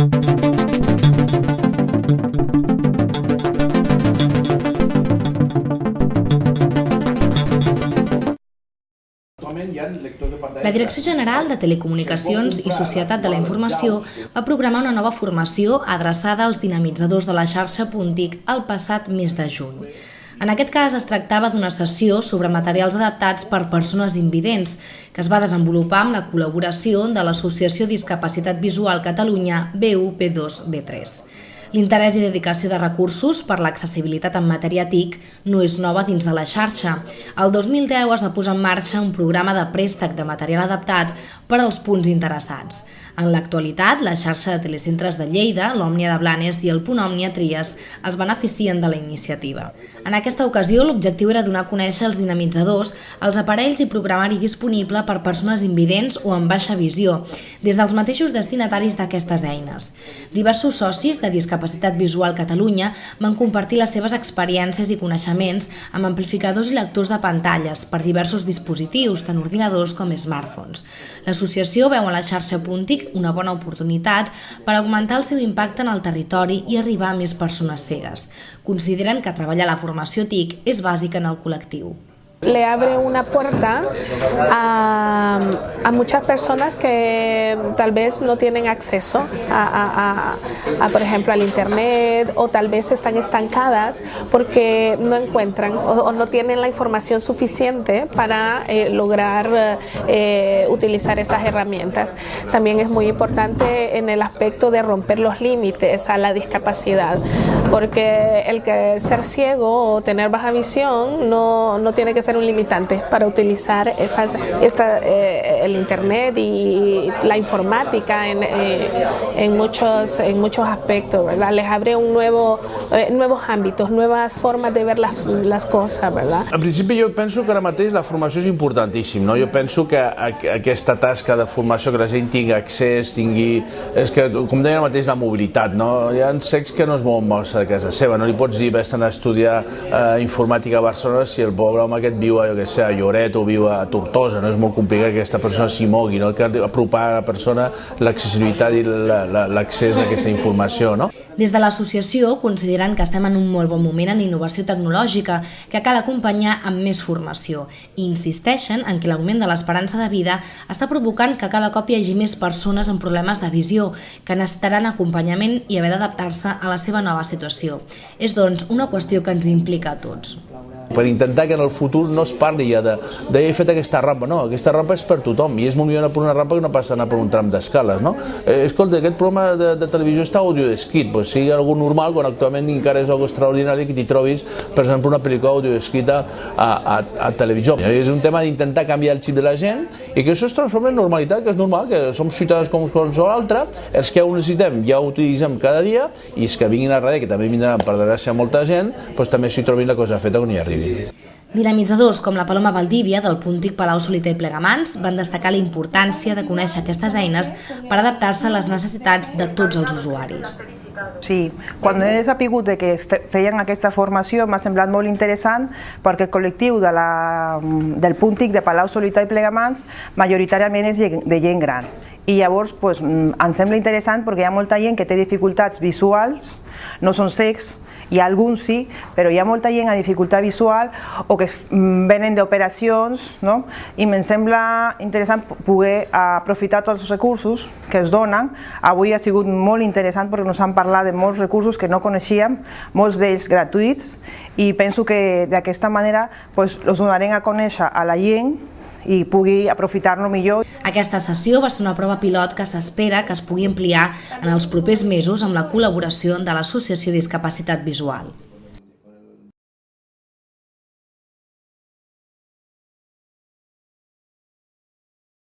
La Direcció General de Telecomunicacions i Societat de la Informació va programar una nova formació adreçada als dinamitzadors de la xarxa Puntic el passat mes de juny. En aquest cas es tractava d'una sessió sobre materials adaptats per persones invidents, que es va desenvolupar amb la col·laboració de l'Associació Discapacitat Visual Catalunya BUP2B3. L'interès i dedicació de recursos per l'accessibilitat en matèria TIC no és nova dins de la xarxa. El 2010 es va posar en marxa un programa de préstec de material adaptat per als punts interessats. En l'actualitat, la xarxa de telecentres de Lleida, l'Òmnia de Blanes i el Punt Òmnia Tries es beneficien de la iniciativa. En aquesta ocasió, l'objectiu era donar a conèixer els dinamitzadors, els aparells i programari disponible per persones invidents o amb baixa visió, des dels mateixos destinataris d'aquestes eines. Diversos socis de Discapacitat Visual Catalunya van compartir les seves experiències i coneixements amb amplificadors i lectors de pantalles per diversos dispositius, tant ordinadors com smartphones. L'associació veu a la xarxa Puntic una bona oportunitat per augmentar el seu impacte en el territori i arribar a més persones cegues. Consideren que treballar la formació TIC és bàsica en el col·lectiu. Le abre una puerta a, muchas personas que tal vez no tienen acceso a, por ejemplo, al internet o tal vez están estancadas porque no encuentran o, o no tienen la información suficiente para eh, lograr eh, utilizar estas herramientas. También es muy importante en el aspecto de romper los límites a la discapacidad, porque el que ser ciego o tener baja visión no, no tiene que ser un limitante para utilizar estas, esta, eh, el Internet y la informática en, eh, en, muchos, en muchos aspectos, ¿verdad? Les abre un nuevo, eh, nuevos àmbits, noves formes de ver les, les coses, ¿verdad? En principi jo penso que ara mateix la formació és importantíssim, no? Jo penso que aquesta tasca de formació, que la gent tingui accés, tingui... És que, com deia mateix, la mobilitat, no? Hi ha que no es de casa seva, no li pots dir vés a estudiar eh, informàtica a Barcelona si el pobre home aquest viu a, jo que sé, a Lloret o viu a Tortosa, no és molt complicat que aquesta persona s'hi mogui, no? que apropar a la persona l'accessibilitat i l'accés a aquesta informació. No? Des de l'associació consideren que estem en un molt bon moment en innovació tecnològica que cal acompanyar amb més formació i insisteixen en que l'augment de l'esperança de vida està provocant que cada cop hi hagi més persones amb problemes de visió que necessitaran acompanyament i haver d'adaptar-se a la seva nova situació. És, doncs, una qüestió que ens implica a tots per intentar que en el futur no es parli ja de, de he fet aquesta rampa, no, aquesta rampa és per tothom i és molt millor anar per una rampa que no passa anar per un tram d'escales, no? Eh, escolta, aquest programa de, de televisió està audio descrit, pues sigui algo normal quan actualment encara és algo extraordinari que t'hi trobis, per exemple, una pel·lícula audio descrita a, a, a televisió. És un tema d'intentar canviar el xip de la gent i que això es transforma en normalitat, que és normal, que som ciutadans com qualsevol altre, els que ho necessitem ja ho utilitzem cada dia i els que vinguin a darrere, que també vindran per desgràcia molta gent, doncs també s'hi trobin la cosa feta on hi arribi. Dinamitzadors com la Paloma Valdívia del Puntic Palau Soliter i Plegamans van destacar la importància de conèixer aquestes eines per adaptar-se a les necessitats de tots els usuaris. Sí, quan he sapigut que feien aquesta formació m'ha semblat molt interessant perquè el col·lectiu de la, del Puntic de Palau Solità i Plegamans majoritàriament és de gent gran i llavors pues, em sembla interessant perquè hi ha molta gent que té dificultats visuals, no són secs, hi ha alguns sí, però hi ha molta gent a dificultat visual o que mm, venen d'operacions, no? i em sembla interessant poder aprofitar tots els recursos que es donen. Avui ha sigut molt interessant perquè ens han parlat de molts recursos que no coneixíem, molts d'ells gratuïts, i penso que d'aquesta manera pues, els donarem a conèixer a la gent i pugui aprofitar-lo millor. Aquesta sessió va ser una prova pilot que s'espera que es pugui ampliar en els propers mesos amb la col·laboració de l'Associació Discapacitat Visual.